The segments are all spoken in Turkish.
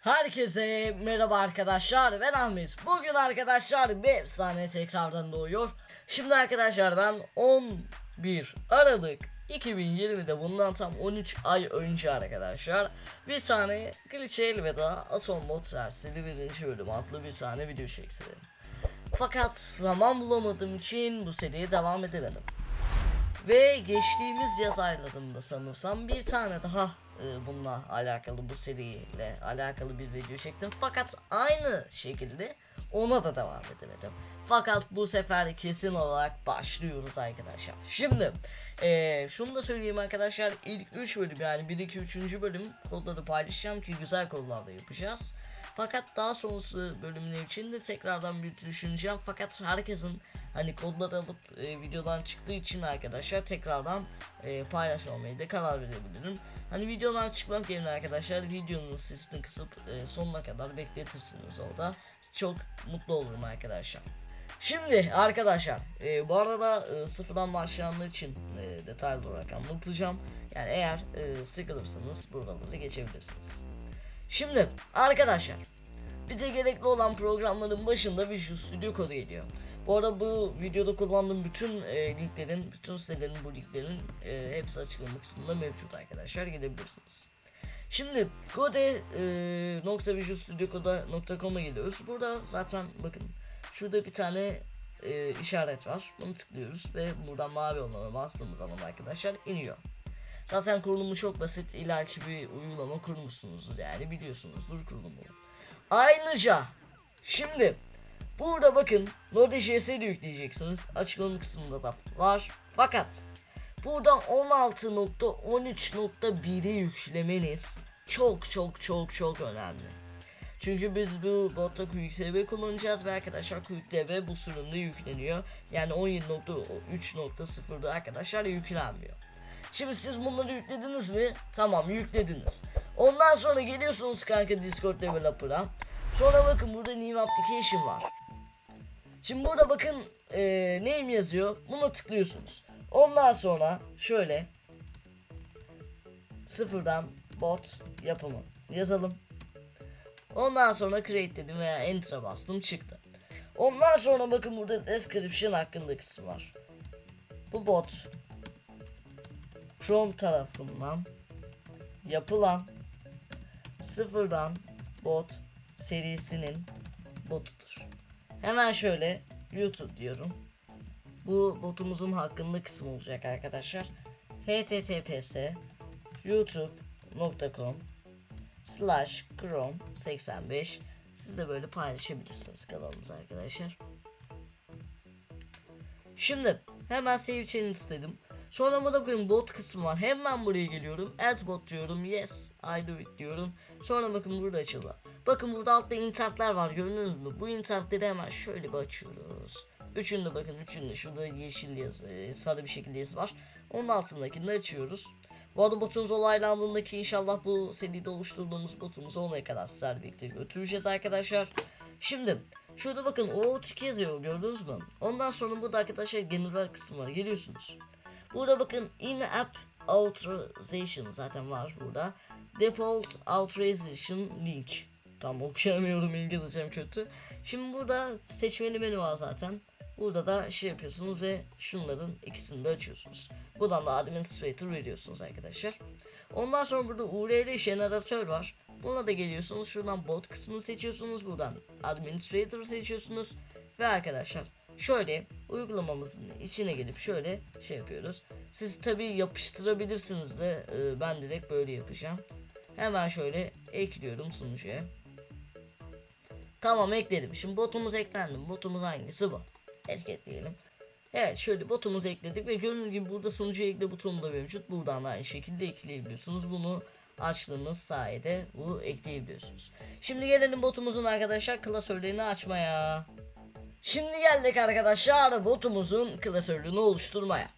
Herkese merhaba arkadaşlar ben Ahmet. Bugün arkadaşlar bir efsane tekrardan doğuyor. Şimdi arkadaşlar ben 11 Aralık 2020'de bundan tam 13 ay önce arkadaşlar bir tane Glitch Elveda Atom Bot dersleri birinci bölüm adlı bir tane video çektim. Fakat zaman bulamadığım için bu seriye devam edemedim. Ve geçtiğimiz yaz aylarında sanırsam bir tane daha e, bununla alakalı bu seriyle alakalı bir video çektim. Fakat aynı şekilde ona da devam edemedim. Fakat bu sefer kesin olarak başlıyoruz arkadaşlar. Şimdi e, şunu da söyleyeyim arkadaşlar ilk 3 bölüm yani 1 2 3. bölüm kodları paylaşacağım ki güzel kodlarla yapacağız. Fakat daha sonrası bölümler için de tekrardan bir düşüneceğim. Fakat herkesin hani kodları alıp e, videodan çıktığı için arkadaşlar tekrardan e, paylaşmamaya da karar verebilirim. Hani videodan çıkmak yerine arkadaşlar videonun sesini kısıp e, sonuna kadar bekletirsiniz orada. Çok mutlu olurum arkadaşlar. Şimdi arkadaşlar e, bu arada e, sıfırdan başlayanlar için e, detaylı olarak anlatacağım. Yani eğer e, sıkılırsanız buraları geçebilirsiniz. Şimdi arkadaşlar bize gerekli olan programların başında Visual Studio kodu geliyor. Bu arada bu videoda kullandığım bütün e, linklerin, bütün sitelerin bu linklerin e, hepsi açıklama kısmında mevcut arkadaşlar gelebilirsiniz. Şimdi code.visualstudiocoda.com'a geliyoruz. Burada zaten bakın şurada bir tane e, işaret var. Bunu tıklıyoruz ve buradan mavi olana bastığımız zaman arkadaşlar iniyor. Zaten kurulumu çok basit. İleriki bir uygulama kurmuşsunuzdur yani biliyorsunuzdur kurulumunu. Ayrıca şimdi burada bakın Node.js'i de yükleyeceksiniz. Açıklama kısmında da var. Fakat buradan 16.13.1'i yüklemeniz çok çok çok çok önemli. Çünkü biz bu botta QXDB kullanacağız ve arkadaşlar QXDB bu sürümde yükleniyor. Yani 17.3.0'da arkadaşlar yüklenmiyor. Şimdi siz bunları yüklediniz mi? Tamam yüklediniz. Ondan sonra geliyorsunuz kanka Discord Developer'a. Sonra bakın burada New Application var. Şimdi burada bakın ee, name yazıyor. Buna tıklıyorsunuz. Ondan sonra şöyle sıfırdan bot yapımı yazalım. Ondan sonra create dedim veya enter'a bastım çıktı. Ondan sonra bakın burada description hakkında kısım var. Bu bot Chrome tarafından yapılan sıfırdan bot serisinin botudur. Hemen şöyle YouTube diyorum. Bu botumuzun hakkında kısım olacak arkadaşlar. https youtube.com slash chrome 85 siz de böyle paylaşabilirsiniz kanalımıza arkadaşlar. Şimdi hemen save change istedim. Sonra burada bakın bot kısmı var. Hemen buraya geliyorum. Add bot diyorum. Yes, I do it diyorum. Sonra bakın burada açıldı. Bakın burada altta internetler var. Gördünüz mü? Bu internetleri hemen şöyle bir açıyoruz. Üçünde bakın üçünde şurada yeşil yazı, e, sarı bir şekilde yazı var. Onun altındakini açıyoruz. Bu arada botunuz olaylandığındaki inşallah bu seride oluşturduğumuz botumuzu olaya kadar sizlerle birlikte götüreceğiz arkadaşlar. Şimdi şurada bakın OOTK yazıyor gördünüz mü? Ondan sonra burada arkadaşlar general kısmı var geliyorsunuz. Burada bakın in-app authorization zaten var burada. Default authorization link. Tam okuyamıyorum İngilizcem kötü. Şimdi burada seçmeli menü var zaten. Burada da şey yapıyorsunuz ve şunların ikisini de açıyorsunuz. Buradan da administrator veriyorsunuz arkadaşlar. Ondan sonra burada URL jeneratör var. Buna da geliyorsunuz. Şuradan bot kısmını seçiyorsunuz. Buradan administrator seçiyorsunuz. Ve arkadaşlar şöyle uygulamamızın içine gelip şöyle şey yapıyoruz. Siz tabi yapıştırabilirsiniz de e, ben direkt böyle yapacağım. Hemen şöyle ekliyorum sunucuya. Tamam ekledim. Şimdi botumuz eklendi. Botumuz hangisi bu? Etiketleyelim. Evet şöyle botumuzu ekledik ve gördüğünüz gibi burada sunucu ekle butonu da mevcut. Buradan da aynı şekilde ekleyebiliyorsunuz. Bunu açtığımız sayede bu ekleyebiliyorsunuz. Şimdi gelelim botumuzun arkadaşlar klasörlerini açmaya. Şimdi geldik arkadaşlar botumuzun klasörünü oluşturmaya.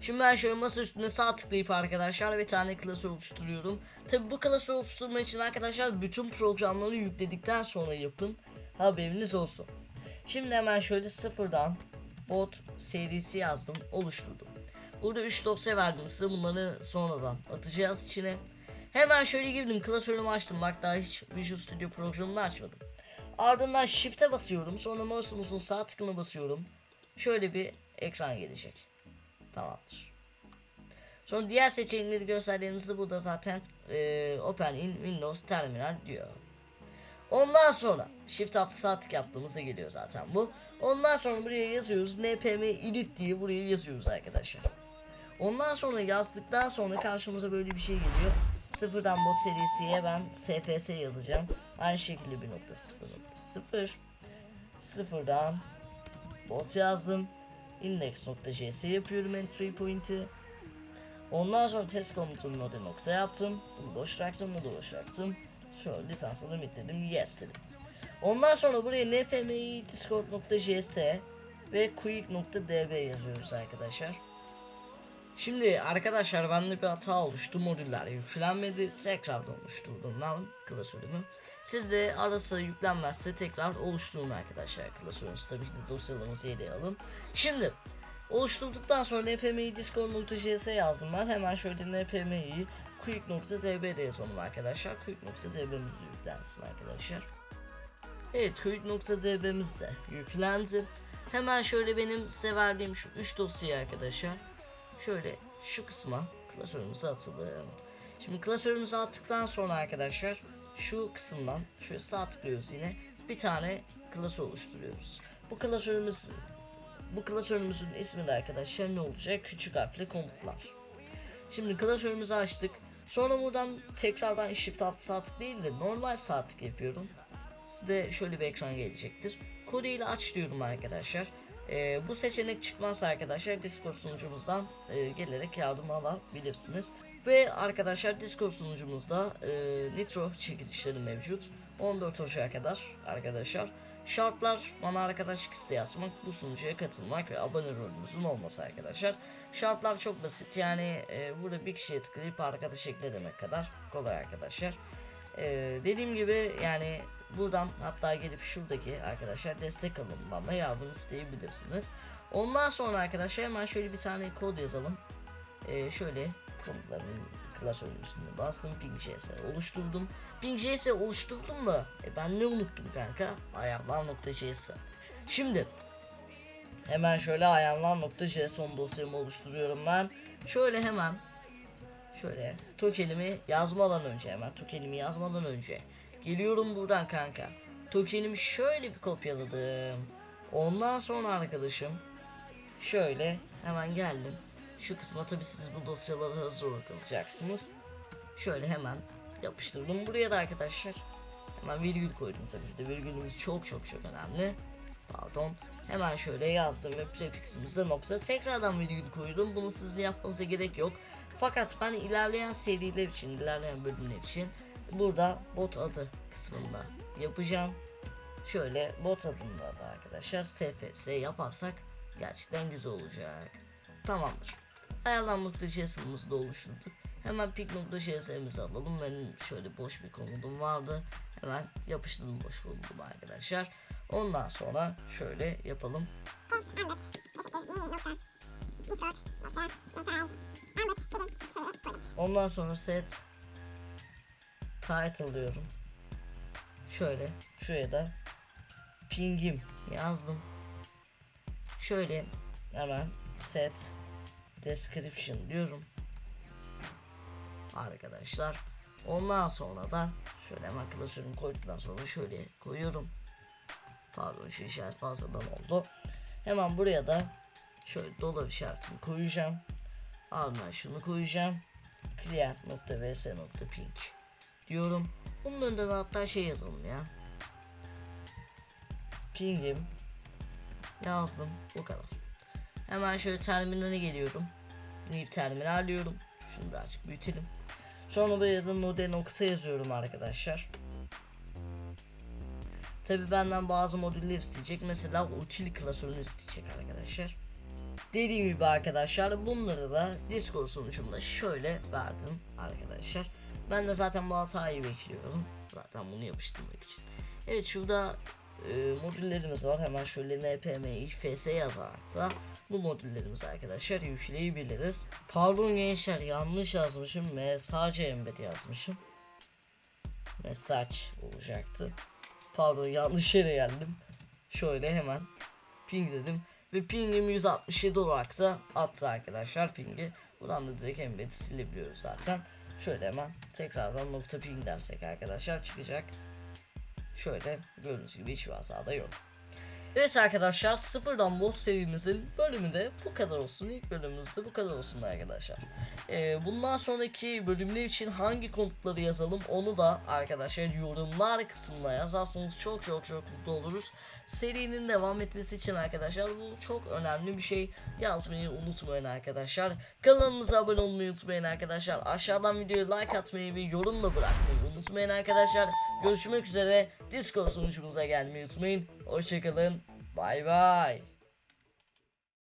Şimdi ben şöyle masa üstüne sağ tıklayıp arkadaşlar bir tane klasör oluşturuyorum. Tabi bu klasör oluşturma için arkadaşlar bütün programları yükledikten sonra yapın. Haberiniz olsun. Şimdi hemen şöyle sıfırdan bot serisi yazdım oluşturdum. Burada 3 dosya verdim size bunları sonradan atacağız içine. Hemen şöyle girdim klasörümü açtım bak daha hiç Visual Studio programını açmadım. Ardından Shift'e basıyorum sonra mouse'umuzun sağ tıkını basıyorum. Şöyle bir ekran gelecek. Tamamdır. Sonra diğer seçenekleri gösterdiğimizde burada zaten e, Open in Windows Terminal diyor. Ondan sonra Shift Alt sağ tık yaptığımızda geliyor zaten bu. Ondan sonra buraya yazıyoruz npm edit diye buraya yazıyoruz arkadaşlar. Ondan sonra yazdıktan sonra karşımıza böyle bir şey geliyor. Sıfırdan bot serisiye ben SFS yazacağım. Aynı şekilde 1.0.0 Sıfırdan bot yazdım. Index.js yapıyorum entry point'i. Ondan sonra test komutunu node nokta yaptım. Bunu boş bıraktım, bunu da boş bıraktım. Şöyle lisansla limit dedim, yes dedim. Ondan sonra buraya npmi discord.js ve quick.db yazıyoruz arkadaşlar. Şimdi arkadaşlar bende bir hata oluştu. Modüller yüklenmedi. Tekrardan oluşturdum ben klasörümü. Siz de arası yüklenmezse tekrar oluşturun arkadaşlar klasörünüzü. Tabii ki de yere alın. Şimdi oluşturduktan sonra npmi discord.js yazdım ben. Hemen şöyle npmi'yi quick.db'de yazalım arkadaşlar. Quick.db'miz de yüklensin arkadaşlar. Evet quick.db'miz de yüklendi. Hemen şöyle benim size verdiğim şu 3 dosyayı arkadaşlar şöyle şu kısma klasörümüze atalım. Şimdi klasörümüze attıktan sonra arkadaşlar şu kısımdan şöyle sağ tıklıyoruz yine bir tane klasör oluşturuyoruz. Bu klasörümüz bu klasörümüzün ismi de arkadaşlar ne olacak? Küçük harfli komutlar. Şimdi klasörümüzü açtık. Sonra buradan tekrardan shift alt sağ tık değil de normal sağ tık yapıyorum. Size şöyle bir ekran gelecektir. Kodu ile aç diyorum arkadaşlar. Ee, bu seçenek çıkmazsa arkadaşlar Discord sunucumuzdan e, gelerek yardım alabilirsiniz. Ve arkadaşlar Discord sunucumuzda e, Nitro çekilişleri mevcut. 14 Ocak'a kadar arkadaşlar. Şartlar bana arkadaşlık isteği açmak, bu sunucuya katılmak ve abone rolünüzün olması arkadaşlar. Şartlar çok basit yani e, burada bir kişiye tıklayıp arkadaş ekle demek kadar kolay arkadaşlar. E, dediğim gibi yani buradan hatta gelip şuradaki arkadaşlar destek alımından da yardım isteyebilirsiniz. Ondan sonra arkadaşlar hemen şöyle bir tane kod yazalım. Ee, şöyle komutların klasörün üstünde bastım ping.js oluşturdum. Ping.js oluşturdum da e, ben ne unuttum kanka? Ayarlar.js. Şimdi hemen şöyle ayarlar.json dosyamı oluşturuyorum ben. Şöyle hemen şöyle tokenimi yazmadan önce hemen tokenimi yazmadan önce Geliyorum buradan kanka. Tokenimi şöyle bir kopyaladım. Ondan sonra arkadaşım şöyle hemen geldim. Şu kısma tabi siz bu dosyaları hazır bırakacaksınız. Şöyle hemen yapıştırdım. Buraya da arkadaşlar hemen virgül koydum tabii de virgülümüz çok çok çok önemli. Pardon. Hemen şöyle yazdım ve prefiximizde nokta. Tekrardan virgül koydum. Bunu sizin yapmanıza gerek yok. Fakat ben ilerleyen seriler için, ilerleyen bölümler için burada bot adı kısmında yapacağım. Şöyle bot adında da arkadaşlar SFS yaparsak gerçekten güzel olacak. Tamamdır. Ayarlanma.js'imizi de oluşturduk. Hemen pik.js'imizi alalım. Benim şöyle boş bir komudum vardı. Hemen yapıştırdım boş komudumu arkadaşlar. Ondan sonra şöyle yapalım. Ondan sonra set title diyorum. Şöyle şuraya da pingim yazdım. Şöyle hemen set description diyorum. Arkadaşlar. Ondan sonra da şöyle hemen klasörümü koyduktan sonra şöyle koyuyorum. Pardon şu işaret fazladan oldu. Hemen buraya da şöyle dolar işaretimi koyacağım. Ardından şunu koyacağım. client.vs.ping diyorum. Bunun önünde de hatta şey yazalım ya. Ping'im yazdım bu kadar. Hemen şöyle terminale geliyorum. New terminal diyorum. Şunu birazcık büyütelim. Sonra buraya da node nokta yazıyorum arkadaşlar. Tabi benden bazı modüller isteyecek. Mesela util klasörünü isteyecek arkadaşlar. Dediğim gibi arkadaşlar bunları da Discord sunucumda şöyle verdim arkadaşlar. Ben de zaten bu hatayı bekliyorum. Zaten bunu yapıştırmak için. Evet şurada e, modüllerimiz var. Hemen şöyle npm ifs yazarak da bu modüllerimizi arkadaşlar yükleyebiliriz. Pardon gençler yanlış yazmışım. Mesaj embed yazmışım. Mesaj olacaktı. Pardon yanlış yere geldim. Şöyle hemen ping dedim. Ve pingim 167 olarak da attı arkadaşlar pingi. Buradan da direkt embed'i silebiliyoruz zaten. Şöyle hemen tekrardan nokta ping dersek arkadaşlar çıkacak. Şöyle gördüğünüz gibi hiçbir hata da yok. Evet arkadaşlar sıfırdan bot serimizin bölümü de bu kadar olsun. İlk bölümümüz de bu kadar olsun arkadaşlar. Ee, bundan sonraki bölümler için hangi komutları yazalım onu da arkadaşlar yorumlar kısmına yazarsanız çok çok çok mutlu oluruz. Serinin devam etmesi için arkadaşlar bu çok önemli bir şey. Yazmayı unutmayın arkadaşlar. Kanalımıza abone olmayı unutmayın arkadaşlar. Aşağıdan videoya like atmayı ve yorum da bırakmayı unutmayın arkadaşlar. Görüşmek üzere. Discord sunucumuza gelmeyi unutmayın. Hoşçakalın. Bay bay.